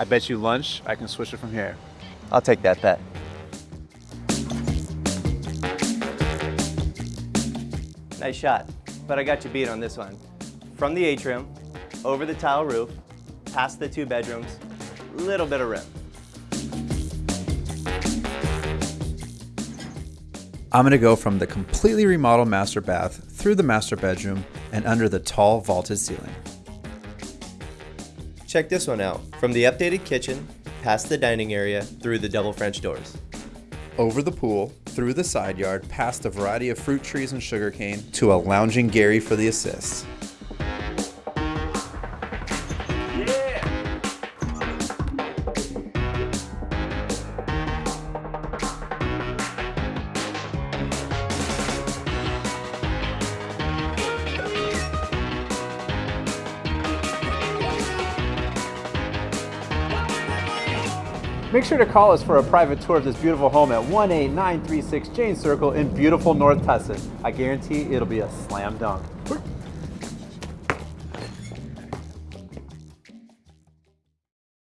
I bet you lunch, I can switch it from here. I'll take that bet. Nice shot, but I got you beat on this one. From the atrium, over the tile roof, past the two bedrooms, little bit of rim. I'm gonna go from the completely remodeled master bath through the master bedroom and under the tall vaulted ceiling. Check this one out. From the updated kitchen, past the dining area, through the double French doors. Over the pool, through the side yard, past a variety of fruit trees and sugarcane, to a lounging Gary for the assist. Make sure to call us for a private tour of this beautiful home at 18936 Jane Circle in beautiful North Tustin. I guarantee it'll be a slam dunk.